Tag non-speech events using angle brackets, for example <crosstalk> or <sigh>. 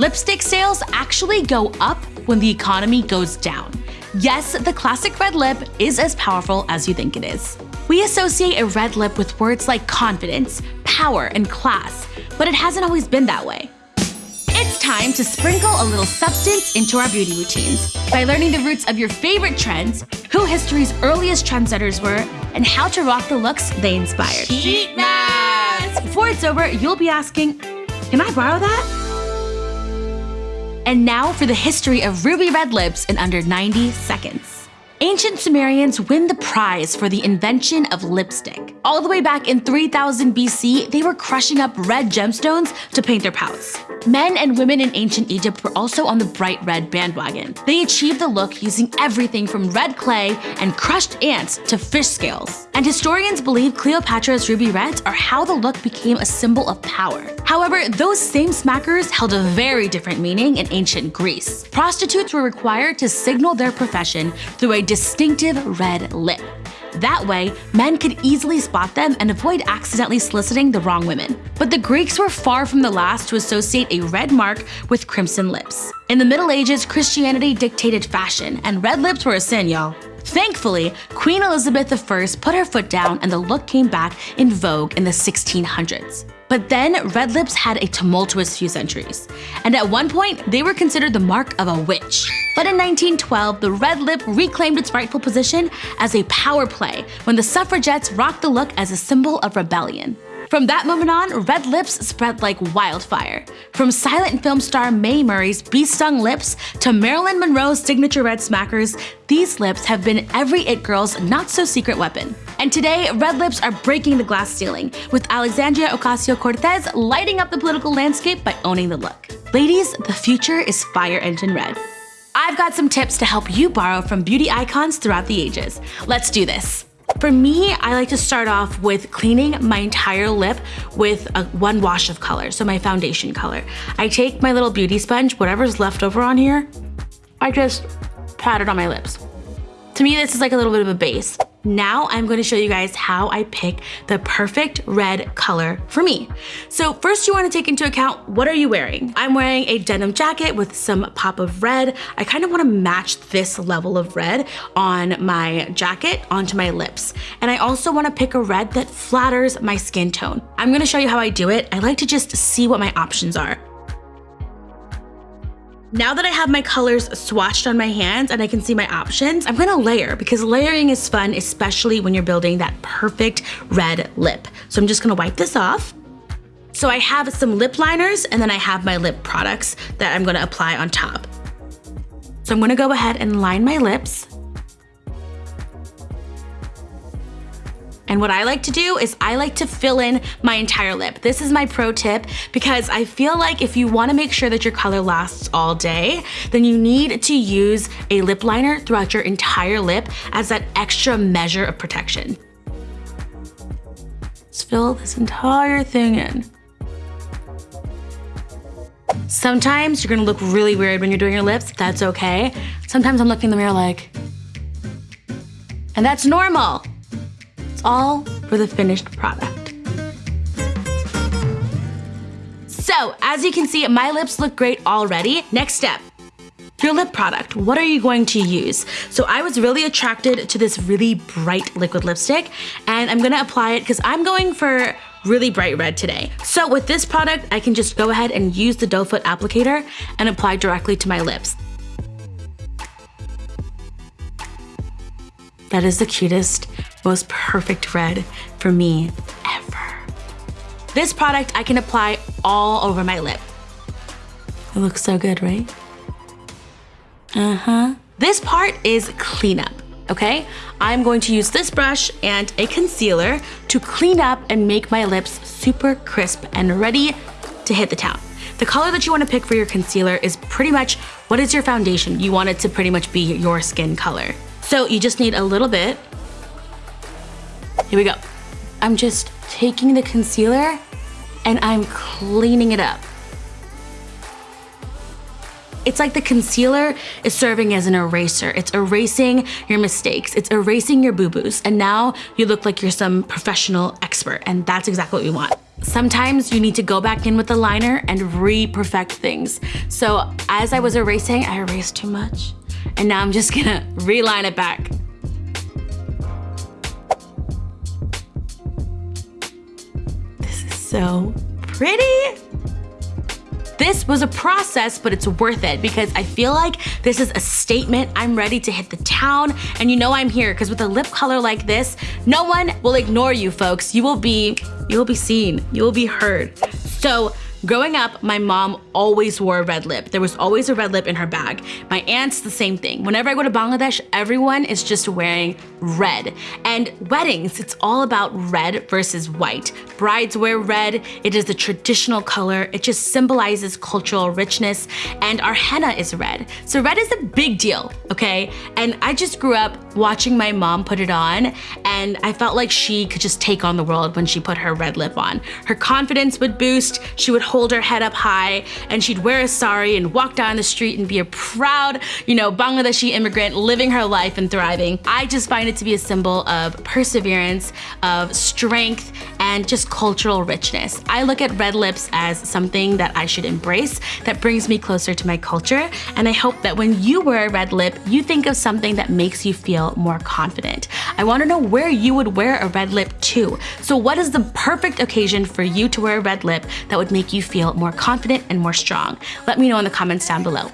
Lipstick sales actually go up when the economy goes down. Yes, the classic red lip is as powerful as you think it is. We associate a red lip with words like confidence, power, and class, but it hasn't always been that way. It's time to sprinkle a little substance into our beauty routines by learning the roots of your favorite trends, who history's earliest trendsetters were, and how to rock the looks they inspired. Heat mask! Before it's over, you'll be asking, can I borrow that? And now for the history of ruby red lips in under 90 seconds. Ancient Sumerians win the prize for the invention of lipstick. All the way back in 3000 BC, they were crushing up red gemstones to paint their pouts. Men and women in ancient Egypt were also on the bright red bandwagon. They achieved the look using everything from red clay and crushed ants to fish scales. And historians believe Cleopatra's ruby reds are how the look became a symbol of power. However, those same smackers held a very different meaning in ancient Greece. Prostitutes were required to signal their profession through a distinctive red lip. That way, men could easily spot them and avoid accidentally soliciting the wrong women. But the Greeks were far from the last to associate a red mark with crimson lips. In the Middle Ages, Christianity dictated fashion, and red lips were a sin, y'all. Thankfully, Queen Elizabeth I put her foot down and the look came back in vogue in the 1600s. But then red lips had a tumultuous few centuries, and at one point they were considered the mark of a witch. But in 1912, the red lip reclaimed its rightful position as a power play when the suffragettes rocked the look as a symbol of rebellion. From that moment on, red lips spread like wildfire. From silent film star Mae Murray's bee-stung lips to Marilyn Monroe's signature red smackers, these lips have been every it girl's not-so-secret weapon. And today, red lips are breaking the glass ceiling, with Alexandria Ocasio-Cortez lighting up the political landscape by owning the look. Ladies, the future is fire engine red. I've got some tips to help you borrow from beauty icons throughout the ages. Let's do this. For me, I like to start off with cleaning my entire lip with a, one wash of color, so my foundation color. I take my little beauty sponge, whatever's left over on here, I just pat it on my lips. To me, this is like a little bit of a base. Now I'm going to show you guys how I pick the perfect red color for me. So first you want to take into account what are you wearing? I'm wearing a denim jacket with some pop of red. I kind of want to match this level of red on my jacket onto my lips. And I also want to pick a red that flatters my skin tone. I'm going to show you how I do it. I like to just see what my options are. Now that I have my colors swatched on my hands and I can see my options, I'm gonna layer because layering is fun, especially when you're building that perfect red lip. So I'm just gonna wipe this off. So I have some lip liners and then I have my lip products that I'm gonna apply on top. So I'm gonna go ahead and line my lips. And what I like to do is I like to fill in my entire lip. This is my pro tip because I feel like if you wanna make sure that your color lasts all day, then you need to use a lip liner throughout your entire lip as that extra measure of protection. Let's fill this entire thing in. Sometimes you're gonna look really weird when you're doing your lips, that's okay. Sometimes I'm looking in the mirror like, and that's normal. It's all for the finished product. So, as you can see, my lips look great already. Next step, your lip product, what are you going to use? So I was really attracted to this really bright liquid lipstick and I'm gonna apply it because I'm going for really bright red today. So with this product, I can just go ahead and use the doe foot applicator and apply directly to my lips. That is the cutest, most perfect red for me ever. This product I can apply all over my lip. It looks so good, right? Uh-huh. This part is cleanup, okay? I'm going to use this brush and a concealer to clean up and make my lips super crisp and ready to hit the town. The color that you wanna pick for your concealer is pretty much what is your foundation. You want it to pretty much be your skin color. So you just need a little bit. Here we go. I'm just taking the concealer and I'm cleaning it up. It's like the concealer is serving as an eraser. It's erasing your mistakes. It's erasing your boo-boos. And now you look like you're some professional expert and that's exactly what we want. sometimes you need to go back in with the liner and re-perfect things. So as I was erasing, I erased too much. And now I'm just gonna <laughs> reline it back. So pretty. This was a process, but it's worth it because I feel like this is a statement. I'm ready to hit the town and you know I'm here because with a lip color like this, no one will ignore you folks. You will be, you will be seen, you will be heard. So Growing up, my mom always wore a red lip. There was always a red lip in her bag. My aunt's the same thing. Whenever I go to Bangladesh, everyone is just wearing red. And weddings, it's all about red versus white. Brides wear red. It is the traditional color. It just symbolizes cultural richness. And our henna is red. So red is a big deal, okay? And I just grew up watching my mom put it on and I felt like she could just take on the world when she put her red lip on. Her confidence would boost. She would hold her head up high and she'd wear a sari and walk down the street and be a proud, you know, Bangladeshi immigrant living her life and thriving. I just find it to be a symbol of perseverance, of strength, and just cultural richness. I look at red lips as something that I should embrace that brings me closer to my culture. And I hope that when you wear a red lip, you think of something that makes you feel more confident. I wanna know where you would wear a red lip to. So what is the perfect occasion for you to wear a red lip that would make you feel more confident and more strong? Let me know in the comments down below.